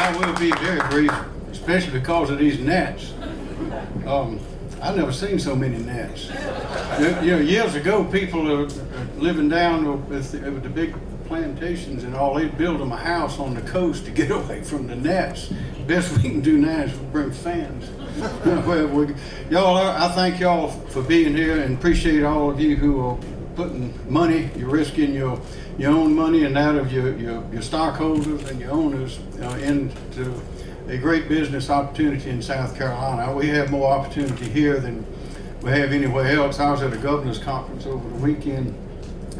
I will be very brief, especially because of these gnats. Um, I've never seen so many gnats. You know, years ago, people are living down with, the- with the big plantations and all, they'd build them a house on the coast to get away from the gnats. Best we can do now is bring fans. Well, we- Y'all, I I thank y'all for being here and appreciate all of you who are putting money, you're risking your, your own money and that of your, your, your stockholders and your owners uh, into a great business opportunity in South Carolina. We have more opportunity here than we have anywhere else. I was at a governor's conference over the weekend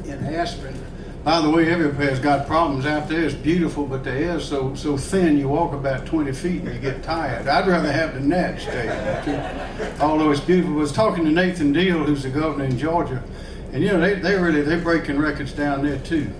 in Aspen. By the way, everybody's got problems out there. It's beautiful, but the air's so so thin. You walk about 20 feet and you get tired. I'd rather have the net stay. Although it's beautiful. I was talking to Nathan Deal, who's the governor in Georgia, and you know they they really they're breaking records down there too.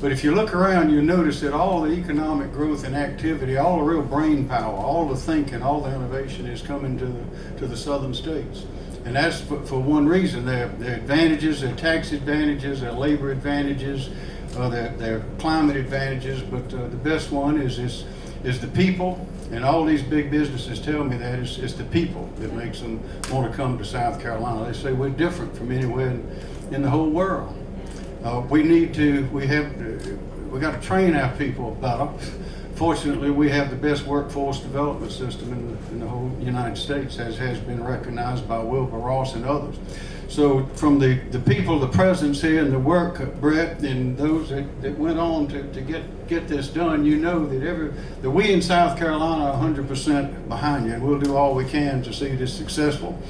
But if you look around, you notice that all the economic growth and activity, all the real brain power, all the thinking, all the innovation is coming to the to the southern states. And that's for, for one reason. Their, their advantages, their tax advantages, their labor advantages, uh, their, their climate advantages. But uh, the best one is, is, is the people. And all these big businesses tell me that it's, it's the people that makes them want to come to South Carolina. They say we're different from anywhere in, in the whole world. Uh, we need to, we have, uh, we got to train our people better. Fortunately, we have the best workforce development system in the, in the whole United States, as has been recognized by Wilbur Ross and others. So from the, the people, the presence here and the work, Brett, and those that, that went on to, to get, get this done, you know that every, that we in South Carolina are hundred percent behind you, and we'll do all we can to see this successful.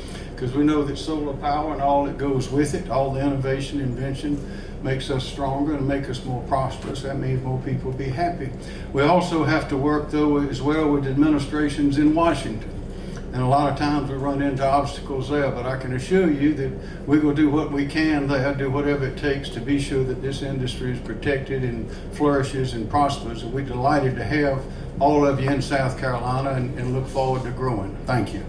Because we know that solar power and all that goes with it, all the innovation, invention, makes us stronger and make us more prosperous. That means more people be happy. We also have to work though as well with administrations in Washington. And a lot of times we run into obstacles there, but I can assure you that we will do what we can there, do whatever it takes to be sure that this industry is protected and flourishes and prospers. And we're delighted to have all of you in South Carolina and, and look forward to growing. Thank you.